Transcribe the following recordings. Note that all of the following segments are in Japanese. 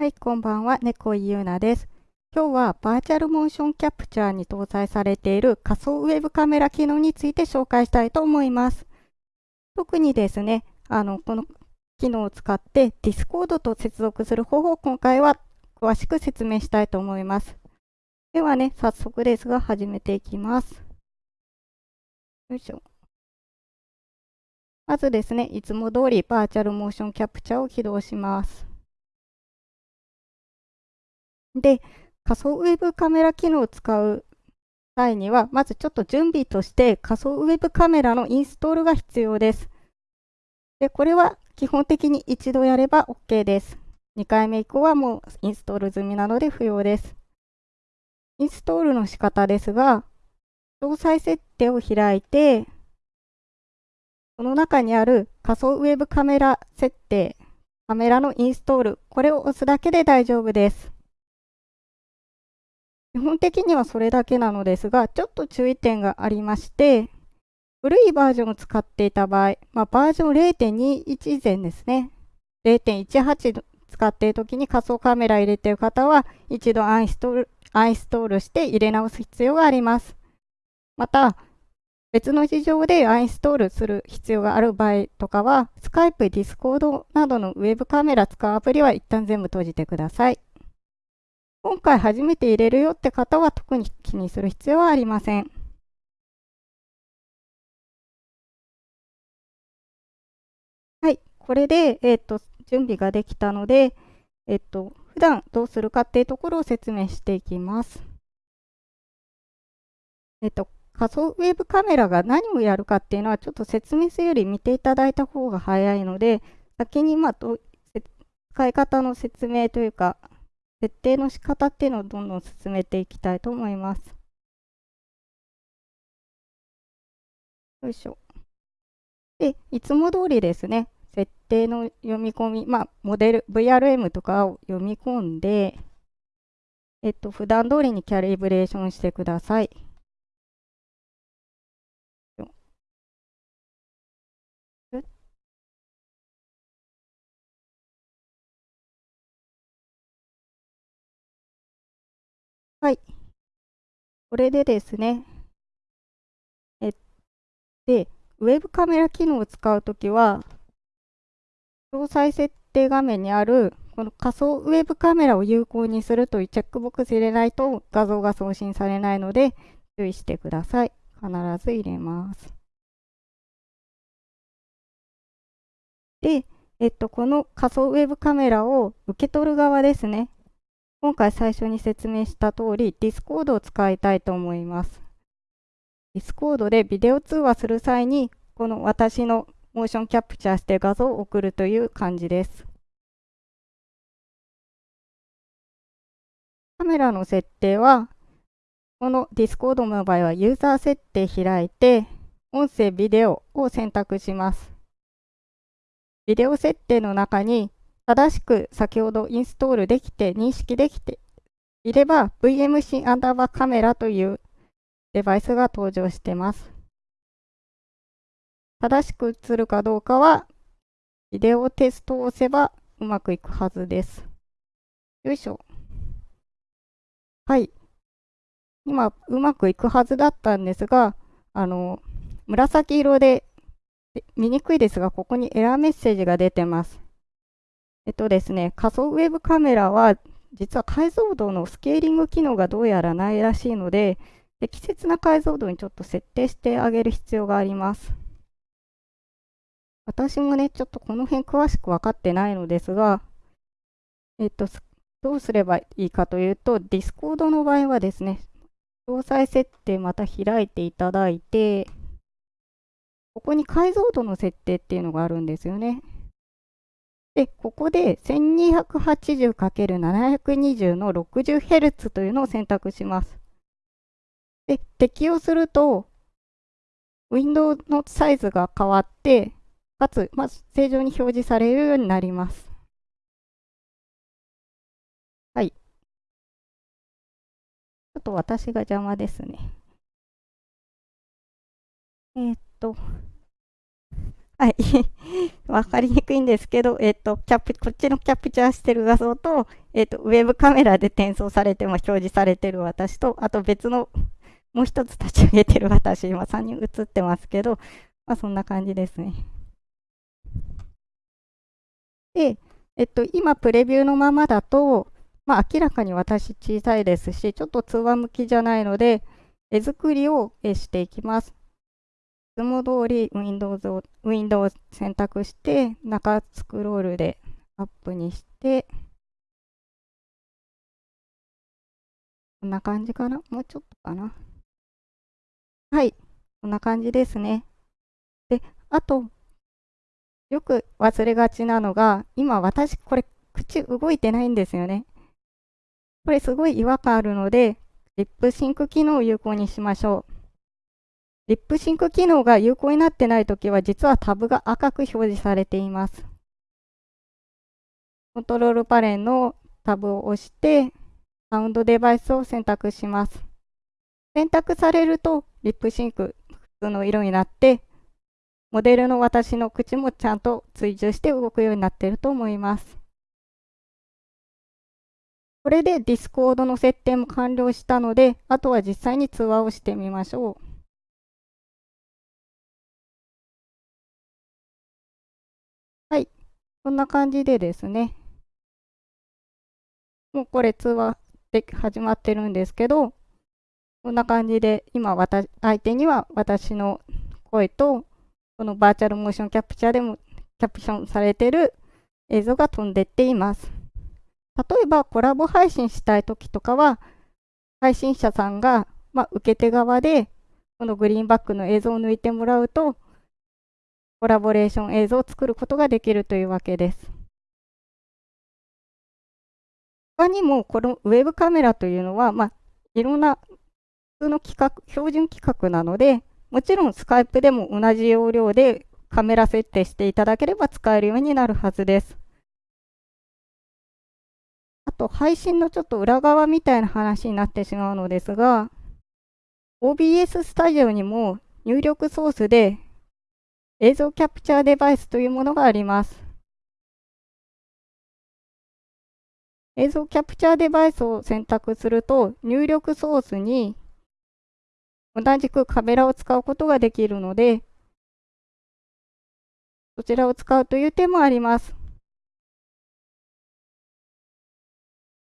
はい、こんばんは、猫井優奈です。今日はバーチャルモーションキャプチャーに搭載されている仮想ウェブカメラ機能について紹介したいと思います。特にですね、あの、この機能を使って Discord と接続する方法を今回は詳しく説明したいと思います。ではね、早速ですが始めていきます。よいしょ。まずですね、いつも通りバーチャルモーションキャプチャーを起動します。で、仮想ウェブカメラ機能を使う際には、まずちょっと準備として仮想ウェブカメラのインストールが必要です。で、これは基本的に一度やれば OK です。2回目以降はもうインストール済みなので不要です。インストールの仕方ですが、詳細設定を開いて、その中にある仮想ウェブカメラ設定、カメラのインストール、これを押すだけで大丈夫です。基本的にはそれだけなのですが、ちょっと注意点がありまして、古いバージョンを使っていた場合、まあ、バージョン0.21以前ですね。0.18使っているときに仮想カメラ入れている方は、一度アンインストールアンインストールして入れ直す必要があります。また、別の事情でアンインストールする必要がある場合とかは、スカイプ、ディスコードなどのウェブカメラ使うアプリは一旦全部閉じてください。今回初めて入れるよって方は特に気にする必要はありません。はい、これで、えっ、と、準備ができたので、えっ、と、普段どうするかっていうところを説明していきます。えっ、と、仮想ウェブカメラが何をやるかっていうのはちょっと説明するより見ていただいた方が早いので、先にまあ使い方の説明というか、設定の仕方っていうのをどんどん進めていきたいと思います。よいしょ。で、いつも通りですね、設定の読み込み、まあ、モデル、VRM とかを読み込んで、えっと、普段通りにキャリブレーションしてください。はい。これでですね、えで、ウェブカメラ機能を使うときは、詳細設定画面にあるこの仮想ウェブカメラを有効にするというチェックボックス入れないと画像が送信されないので注意してください。必ず入れます。で、えっと、この仮想ウェブカメラを受け取る側ですね。今回最初に説明した通り、Discord を使いたいと思います。Discord でビデオ通話する際に、この私のモーションキャプチャーして画像を送るという感じです。カメラの設定は、この Discord の場合はユーザー設定開いて、音声、ビデオを選択します。ビデオ設定の中に正しく先ほどインストールできて認識できていれば VMC アンダーバーカメラというデバイスが登場しています。正しく映るかどうかはビデオテストを押せばうまくいくはずです。よいしょ。はい。今、うまくいくはずだったんですが、あの、紫色で見にくいですが、ここにエラーメッセージが出てます。えっとですね、仮想ウェブカメラは実は解像度のスケーリング機能がどうやらないらしいので、適切な解像度にちょっと設定してあげる必要があります。私もね、ちょっとこの辺詳しく分かってないのですが、えっと、どうすればいいかというと、Discord の場合はですね、詳細設定また開いていただいて、ここに解像度の設定っていうのがあるんですよね。で、ここで 1280×720 の 60Hz というのを選択します。で、適用すると、ウィンドウのサイズが変わって、かつ、まず正常に表示されるようになります。はい。ちょっと私が邪魔ですね。えー、っと、はい。わかりにくいんですけど、えっ、と、キャプ、こっちのキャプチャーしてる画像と、えっ、と、ウェブカメラで転送されて、ま表示されてる私と、あと別の、もう一つ立ち上げてる私、今3人映ってますけど、まあ、そんな感じですね。で、えっと、今、プレビューのままだと、まあ、明らかに私小さいですし、ちょっと通話向きじゃないので、絵作りをしていきます。いつも通り Windows を Windows 選択して、中スクロールでアップにして、こんな感じかな？もうちょっとかな？はい、こんな感じですね。で、あと、よく忘れがちなのが、今私、これ、口動いてないんですよね。これすごい違和感あるので、リップシンク機能を有効にしましょう。リップシンク機能が有効になってないときは、実はタブが赤く表示されています。コントロールパネルのタブを押して、サウンドデバイスを選択します。選択されると、リップシンク普通の色になって、モデルの私の口もちゃんと追従して動くようになっていると思います。これで Discord の設定も完了したので、あとは実際に通話をしてみましょう。こんな感じでですね。もうこれ通話で始まってるんですけど、こんな感じで今私、相手には私の声と、このバーチャルモーションキャプチャーでもキャプションされてる映像が飛んでっています。例えばコラボ配信したいときとかは、配信者さんが、まあ、受け手側で、このグリーンバックの映像を抜いてもらうと、コラボレーション映像を作ることができるというわけです。他にも、このウェブカメラというのは、まあ、いろんな普通の規格、標準規格なので、もちろんスカイプでも同じ容量でカメラ設定していただければ使えるようになるはずです。あと配信のちょっと裏側みたいな話になってしまうのですが、OBS スタジオにも入力ソースで映像キャプチャーデバイスというものがあります。映像キャプチャーデバイスを選択すると入力ソースに同じくカメラを使うことができるので、そちらを使うという手もあります。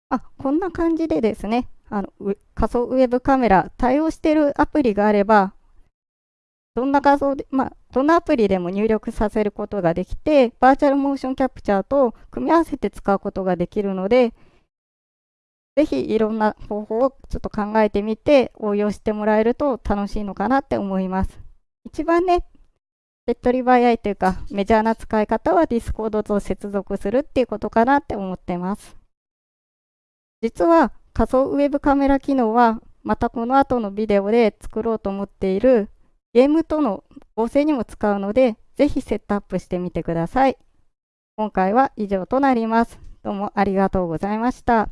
あ、こんな感じでですね、あの仮想ウェブカメラ対応しているアプリがあれば、どんな画像で、まあ、どんなアプリでも入力させることができて、バーチャルモーションキャプチャーと組み合わせて使うことができるので、ぜひいろんな方法をちょっと考えてみて応用してもらえると楽しいのかなって思います。一番ね、手っ取り早いというかメジャーな使い方は Discord と接続するっていうことかなって思ってます。実は仮想ウェブカメラ機能はまたこの後のビデオで作ろうと思っているゲームとの合成にも使うので、ぜひセットアップしてみてください。今回は以上となります。どうもありがとうございました。